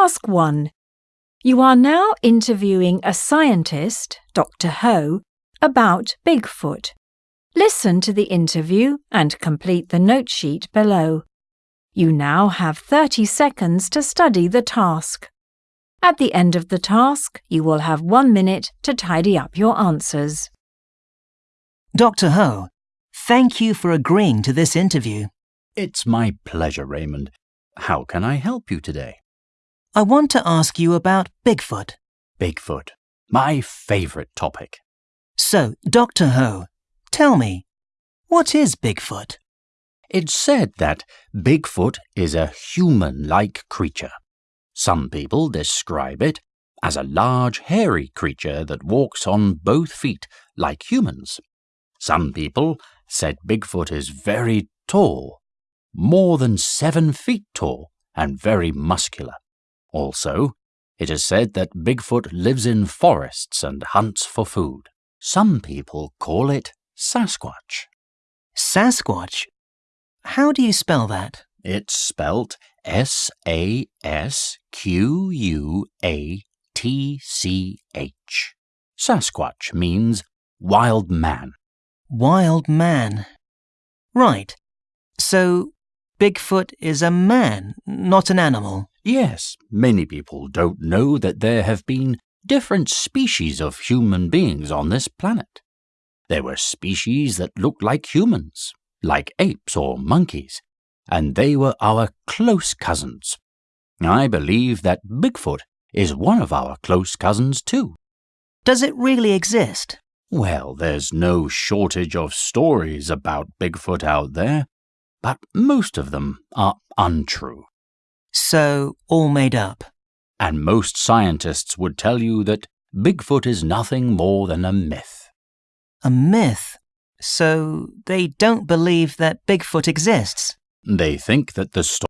Task 1. You are now interviewing a scientist, Dr. Ho, about Bigfoot. Listen to the interview and complete the note sheet below. You now have 30 seconds to study the task. At the end of the task, you will have one minute to tidy up your answers. Dr. Ho, thank you for agreeing to this interview. It's my pleasure, Raymond. How can I help you today? I want to ask you about Bigfoot. Bigfoot, my favorite topic. So, Dr. Ho, tell me, what is Bigfoot? It's said that Bigfoot is a human like creature. Some people describe it as a large, hairy creature that walks on both feet like humans. Some people said Bigfoot is very tall, more than seven feet tall, and very muscular. Also, it is said that Bigfoot lives in forests and hunts for food. Some people call it Sasquatch. Sasquatch? How do you spell that? It's spelt S A S Q U A T C H. Sasquatch means wild man. Wild man. Right. So, Bigfoot is a man, not an animal. Yes, many people don't know that there have been different species of human beings on this planet. There were species that looked like humans, like apes or monkeys, and they were our close cousins. I believe that Bigfoot is one of our close cousins too. Does it really exist? Well, there's no shortage of stories about Bigfoot out there, but most of them are untrue. So, all made up. And most scientists would tell you that Bigfoot is nothing more than a myth. A myth? So, they don't believe that Bigfoot exists? They think that the story